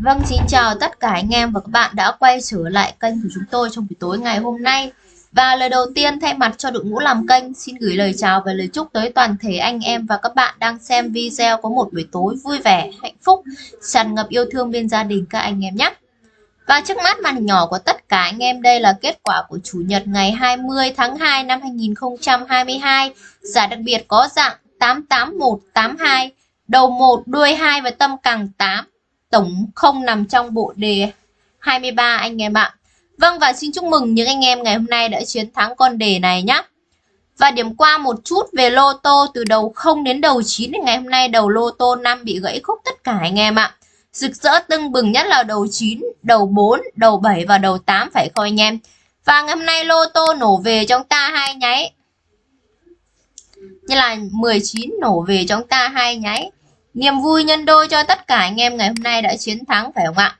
Vâng, xin chào tất cả anh em và các bạn đã quay trở lại kênh của chúng tôi trong buổi tối ngày hôm nay. Và lời đầu tiên thay mặt cho đội ngũ làm kênh xin gửi lời chào và lời chúc tới toàn thể anh em và các bạn đang xem video có một buổi tối vui vẻ, hạnh phúc, tràn ngập yêu thương bên gia đình các anh em nhé. Và trước mắt màn nhỏ của tất cả anh em đây là kết quả của Chủ nhật ngày 20 tháng 2 năm 2022. Giải đặc biệt có dạng 88182, đầu 1, đuôi 2 và tâm càng 8 tổng không nằm trong bộ đề 23 anh em ạ. Vâng và xin chúc mừng những anh em ngày hôm nay đã chiến thắng con đề này nhé. Và điểm qua một chút về lô tô từ đầu 0 đến đầu 9 ngày hôm nay đầu lô tô 5 bị gãy khúc tất cả anh em ạ. Rực rỡ tưng bừng nhất là đầu 9, đầu 4, đầu 7 và đầu 8 phải không anh em. Và ngày hôm nay lô tô nổ về trong ta hai nháy. Như là 19 nổ về trong ta hai nháy. Niềm vui nhân đôi cho tất cả anh em ngày hôm nay đã chiến thắng, phải không ạ?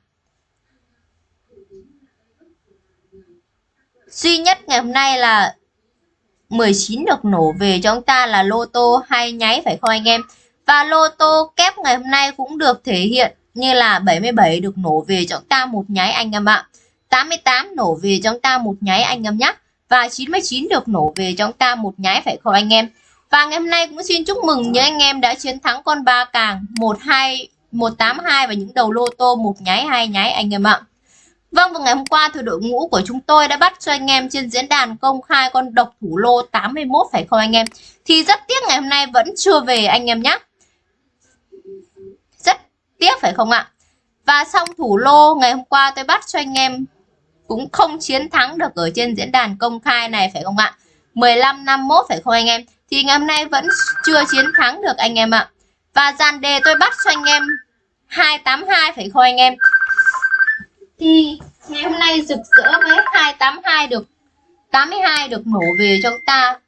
Duy nhất ngày hôm nay là 19 được nổ về cho chúng ta là lô tô hay nháy, phải không anh em? Và lô tô kép ngày hôm nay cũng được thể hiện như là 77 được nổ về cho chúng ta một nháy anh em ạ. 88 nổ về cho chúng ta một nháy anh em nhé. Và 99 được nổ về cho chúng ta một nháy, phải không anh em? Và ngày hôm nay cũng xin chúc mừng những anh em đã chiến thắng con ba càng 12 182 và những đầu lô tô một nháy hai nháy anh em ạ. Vâng và ngày hôm qua thì đội ngũ của chúng tôi đã bắt cho anh em trên diễn đàn công khai con độc thủ lô 81 phải không anh em? Thì rất tiếc ngày hôm nay vẫn chưa về anh em nhé. Rất tiếc phải không ạ? Và xong thủ lô, ngày hôm qua tôi bắt cho anh em cũng không chiến thắng được ở trên diễn đàn công khai này phải không ạ? 15 51 phải không anh em? Thì ngày hôm nay vẫn chưa chiến thắng được anh em ạ. Và dàn đề tôi bắt cho anh em 282 phải không anh em? Thì ngày hôm nay rực rỡ với 282 được 82 được nổ về cho ta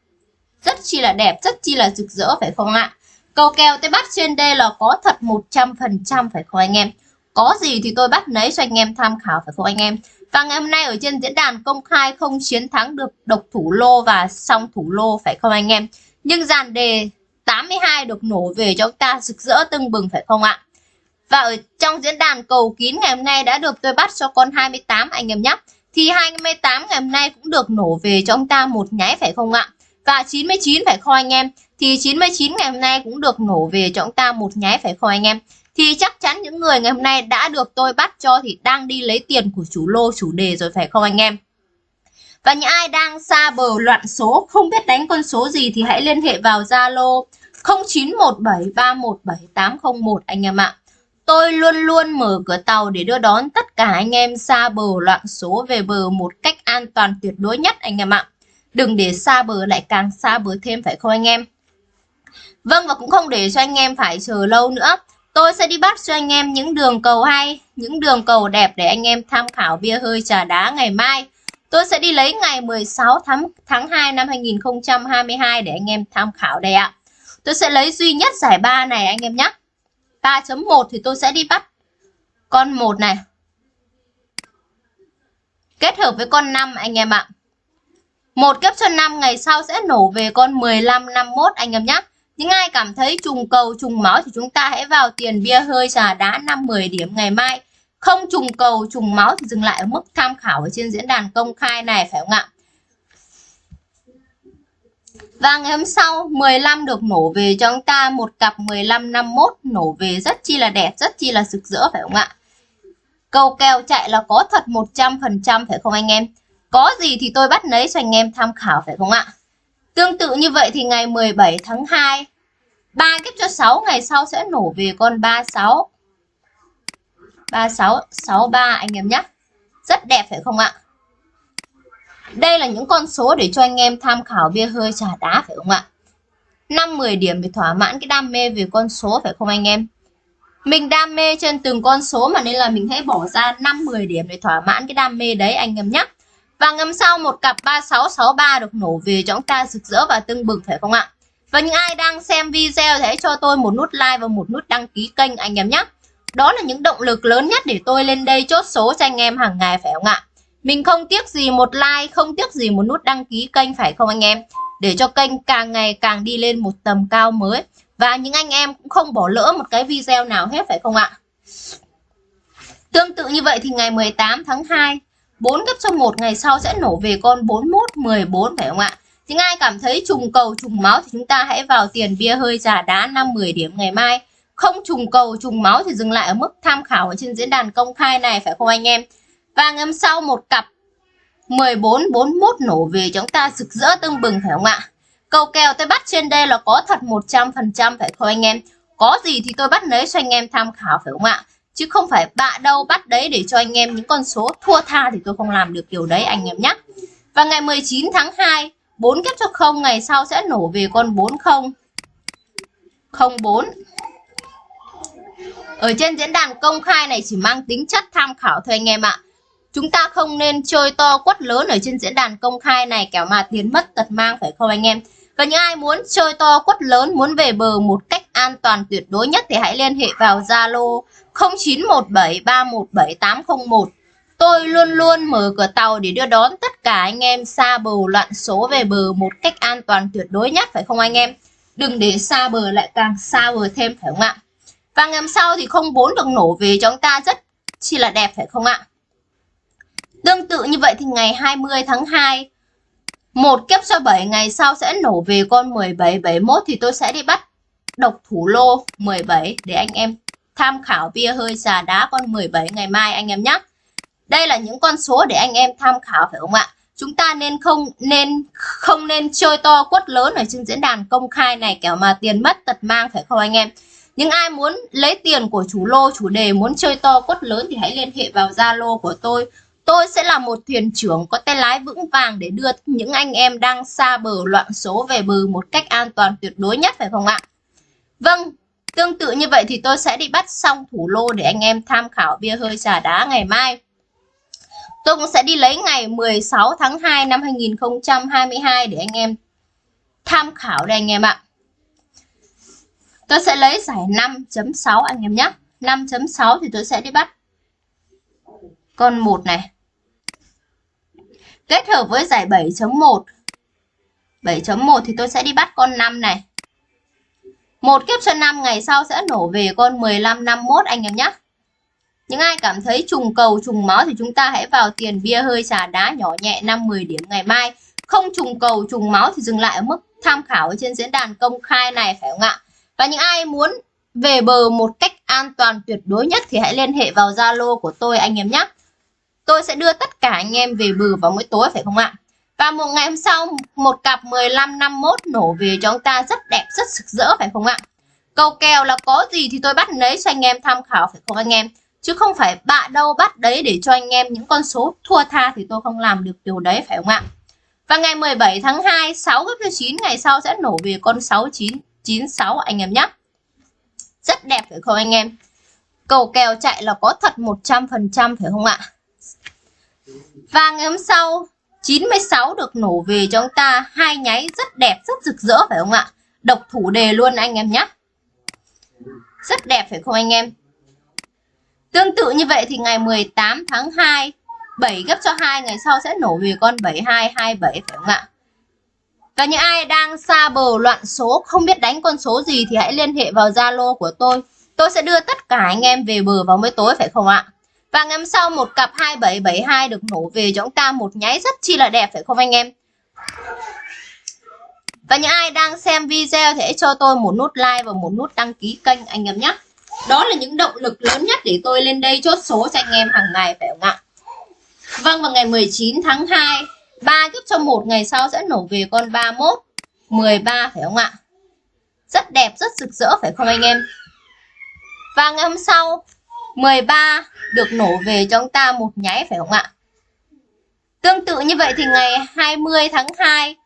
rất chi là đẹp, rất chi là rực rỡ phải không ạ? Cầu kèo tôi bắt trên đây là có thật 100% phải không anh em? Có gì thì tôi bắt lấy cho anh em tham khảo phải không anh em? Và ngày hôm nay ở trên diễn đàn công khai không chiến thắng được độc thủ lô và song thủ lô phải không anh em? Nhưng dàn đề 82 được nổ về cho chúng ta rực rỡ tưng bừng, phải không ạ? Và ở trong diễn đàn cầu kín ngày hôm nay đã được tôi bắt cho con 28 anh em nhé. Thì 28 ngày hôm nay cũng được nổ về cho chúng ta một nháy, phải không ạ? Và 99 phải không anh em? Thì 99 ngày hôm nay cũng được nổ về cho chúng ta một nháy, phải không anh em? Thì chắc chắn những người ngày hôm nay đã được tôi bắt cho thì đang đi lấy tiền của chủ lô, chủ đề rồi, phải không anh em? Và những ai đang xa bờ loạn số không biết đánh con số gì thì hãy liên hệ vào Zalo 0917317801 anh em ạ. Tôi luôn luôn mở cửa tàu để đưa đón tất cả anh em xa bờ loạn số về bờ một cách an toàn tuyệt đối nhất anh em ạ. Đừng để xa bờ lại càng xa bờ thêm phải không anh em? Vâng và cũng không để cho anh em phải chờ lâu nữa. Tôi sẽ đi bắt cho anh em những đường cầu hay, những đường cầu đẹp để anh em tham khảo bia hơi trà đá ngày mai. Tôi sẽ đi lấy ngày 16 tháng, tháng 2 năm 2022 để anh em tham khảo đây ạ. Tôi sẽ lấy duy nhất giải 3 này anh em nhé. 3.1 thì tôi sẽ đi bắt con 1 này. Kết hợp với con 5 anh em ạ. Một kép cho 5 ngày sau sẽ nổ về con 15 51 anh em nhé. Những ai cảm thấy trùng cầu trùng máu thì chúng ta hãy vào tiền bia hơi trà đá 5 10 điểm ngày mai không trùng cầu, trùng máu thì dừng lại ở mức tham khảo ở trên diễn đàn công khai này, phải không ạ? Và ngày hôm sau 15 được nổ về cho chúng ta, một cặp 15 51 nổ về, rất chi là đẹp, rất chi là rực rỡ, phải không ạ? Cầu kèo chạy là có thật 100% phải không anh em? Có gì thì tôi bắt lấy cho anh em tham khảo, phải không ạ? Tương tự như vậy thì ngày 17 tháng 2 3 kiếp cho 6 ngày sau sẽ nổ về con 36 3663 anh em nhé. Rất đẹp phải không ạ? Đây là những con số để cho anh em tham khảo bia hơi trà đá phải không ạ? 5-10 điểm để thỏa mãn cái đam mê về con số phải không anh em? Mình đam mê trên từng con số mà nên là mình hãy bỏ ra 5-10 điểm để thỏa mãn cái đam mê đấy anh em nhé. Và ngầm sau một cặp 3663 được nổ về cho chúng ta rực rỡ và tưng bừng phải không ạ? Và những ai đang xem video thì hãy cho tôi một nút like và một nút đăng ký kênh anh em nhé. Đó là những động lực lớn nhất để tôi lên đây chốt số cho anh em hàng ngày phải không ạ? Mình không tiếc gì một like, không tiếc gì một nút đăng ký kênh phải không anh em? Để cho kênh càng ngày càng đi lên một tầm cao mới. Và những anh em cũng không bỏ lỡ một cái video nào hết phải không ạ? tương tự như vậy thì ngày 18 tháng 2 4 gấp cho 1 ngày sau sẽ nổ về con 41 14 phải không ạ? Những ai cảm thấy trùng cầu trùng máu thì chúng ta hãy vào tiền bia hơi giả đá 5 10 điểm ngày mai. Không trùng cầu trùng máu thì dừng lại ở mức tham khảo ở trên diễn đàn công khai này phải không anh em? Và ngày hôm sau một cặp 14 41 nổ về chúng ta rực rỡ tưng bừng phải không ạ? Cầu kèo tôi bắt trên đây là có thật 100% phải không anh em? Có gì thì tôi bắt lấy cho anh em tham khảo phải không ạ? Chứ không phải bạ đâu bắt đấy để cho anh em những con số thua tha thì tôi không làm được điều đấy anh em nhé. Và ngày 19 tháng 2, 4 kép cho không ngày sau sẽ nổ về con 40 04 ở trên diễn đàn công khai này chỉ mang tính chất tham khảo thôi anh em ạ. Chúng ta không nên chơi to quất lớn ở trên diễn đàn công khai này kẻo mà tiền mất tật mang phải không anh em? Và những ai muốn chơi to quất lớn, muốn về bờ một cách an toàn tuyệt đối nhất thì hãy liên hệ vào Zalo 0917317801. Tôi luôn luôn mở cửa tàu để đưa đón tất cả anh em xa bờ loạn số về bờ một cách an toàn tuyệt đối nhất phải không anh em? Đừng để xa bờ lại càng xa bờ thêm phải không ạ? Và ngày hôm sau thì 04 được nổ về cho chúng ta rất chi là đẹp, phải không ạ? Tương tự như vậy thì ngày 20 tháng 2 một kép cho 7 ngày sau sẽ nổ về con 17 71 thì tôi sẽ đi bắt độc thủ lô 17 để anh em tham khảo bia hơi xà đá con 17 ngày mai anh em nhé. Đây là những con số để anh em tham khảo, phải không ạ? Chúng ta nên không nên không nên chơi to quất lớn ở trên diễn đàn công khai này kẻo mà tiền mất tật mang, phải không anh em? Những ai muốn lấy tiền của chủ lô, chủ đề muốn chơi to quất lớn thì hãy liên hệ vào Zalo của tôi. Tôi sẽ là một thuyền trưởng có tay lái vững vàng để đưa những anh em đang xa bờ loạn số về bờ một cách an toàn tuyệt đối nhất phải không ạ? Vâng, tương tự như vậy thì tôi sẽ đi bắt xong thủ lô để anh em tham khảo bia hơi trà đá ngày mai. Tôi cũng sẽ đi lấy ngày 16 tháng 2 năm 2022 để anh em tham khảo đây anh em ạ. Tôi sẽ lấy giải 5.6 anh em nhé. 5.6 thì tôi sẽ đi bắt con 1 này. Kết hợp với giải 7.1. 7.1 thì tôi sẽ đi bắt con 5 này. Một kiếp cho 5 ngày sau sẽ nổ về con 15 51 anh em nhé. Những ai cảm thấy trùng cầu, trùng máu thì chúng ta hãy vào tiền bia hơi trà đá nhỏ nhẹ 5-10 điểm ngày mai. Không trùng cầu, trùng máu thì dừng lại ở mức tham khảo ở trên diễn đàn công khai này, phải không ạ? Và những ai muốn về bờ một cách an toàn tuyệt đối nhất thì hãy liên hệ vào Zalo của tôi anh em nhé. Tôi sẽ đưa tất cả anh em về bờ vào mỗi tối phải không ạ? Và một ngày hôm sau một cặp 15 51 nổ về cho chúng ta rất đẹp rất sực rỡ phải không ạ? Cầu kèo là có gì thì tôi bắt lấy cho anh em tham khảo phải không anh em? Chứ không phải bạ đâu bắt đấy để cho anh em những con số thua tha thì tôi không làm được điều đấy phải không ạ? Và ngày 17 tháng 2, 6 gấp cho 9 ngày sau sẽ nổ về con 69 96 anh em nhé. Rất đẹp phải không anh em? Cầu kèo chạy là có thật 100% phải không ạ? Và ngày hôm sau 96 được nổ về cho chúng ta hai nháy rất đẹp, rất rực rỡ phải không ạ? Độc thủ đề luôn anh em nhé. Rất đẹp phải không anh em? Tương tự như vậy thì ngày 18 tháng 2 7 gấp cho 2 ngày sau sẽ nổ về con 7227 phải không ạ? Và những ai đang xa bờ loạn số, không biết đánh con số gì thì hãy liên hệ vào Zalo của tôi. Tôi sẽ đưa tất cả anh em về bờ vào mới tối, phải không ạ? Và ngày hôm sau, một cặp 2772 được nổ về cho chúng ta một nháy rất chi là đẹp, phải không anh em? Và những ai đang xem video thì hãy cho tôi một nút like và một nút đăng ký kênh, anh em nhé. Đó là những động lực lớn nhất để tôi lên đây chốt số cho anh em hàng ngày, phải không ạ? Vâng vào ngày 19 tháng 2 3 kiếp cho một ngày sau sẽ nổ về con 31 13 phải không ạ? Rất đẹp, rất rực rỡ phải không anh em? Và ngày hôm sau 13 được nổ về cho chúng ta một nháy phải không ạ? Tương tự như vậy thì ngày 20 tháng 2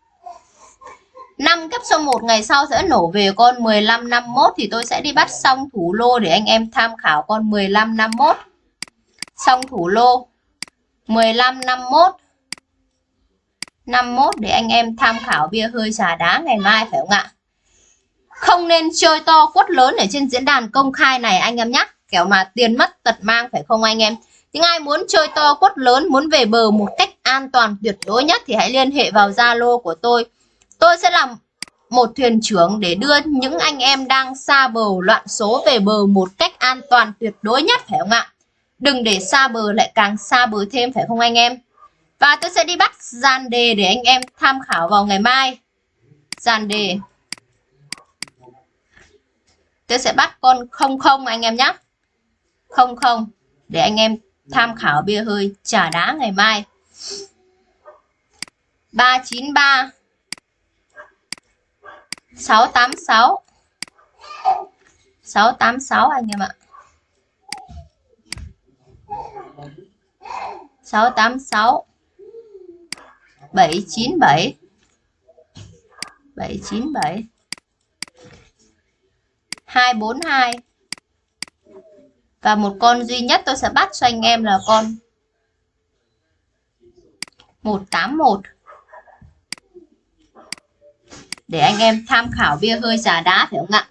5 cấp cho một ngày sau sẽ nổ về con 1551 thì tôi sẽ đi bắt xong thủ lô để anh em tham khảo con 1551. Xong thủ lô 1551 51 để anh em tham khảo bia hơi trà đá ngày mai phải không ạ? Không nên chơi to quất lớn ở trên diễn đàn công khai này anh em nhé. Kẻo mà tiền mất tật mang phải không anh em? Những ai muốn chơi to quất lớn, muốn về bờ một cách an toàn tuyệt đối nhất thì hãy liên hệ vào Zalo của tôi. Tôi sẽ làm một thuyền trưởng để đưa những anh em đang xa bờ loạn số về bờ một cách an toàn tuyệt đối nhất phải không ạ? đừng để xa bờ lại càng xa bờ thêm phải không anh em và tôi sẽ đi bắt dàn đề để anh em tham khảo vào ngày mai. Dàn đề tôi sẽ bắt con không không anh em nhé. Không không, để anh em tham khảo bia hơi trả đá ngày mai. 393 686 686 anh em ạ. 686 797 797 242 và một con duy nhất tôi sẽ bắt cho anh em là con 181 để anh em tham khảo bia hơi trà đá phải không ạ?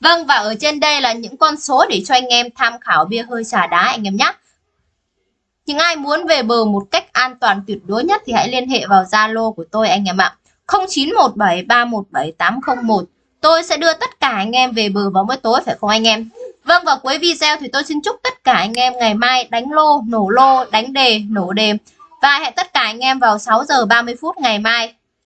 Vâng và ở trên đây là những con số để cho anh em tham khảo bia hơi trà đá anh em nhé những ai muốn về bờ một cách an toàn tuyệt đối nhất thì hãy liên hệ vào Zalo của tôi anh em ạ. 0917317801 Tôi sẽ đưa tất cả anh em về bờ vào mỗi tối phải không anh em? Vâng và cuối video thì tôi xin chúc tất cả anh em ngày mai đánh lô, nổ lô, đánh đề, nổ đề. Và hẹn tất cả anh em vào 6 giờ 30 phút ngày mai.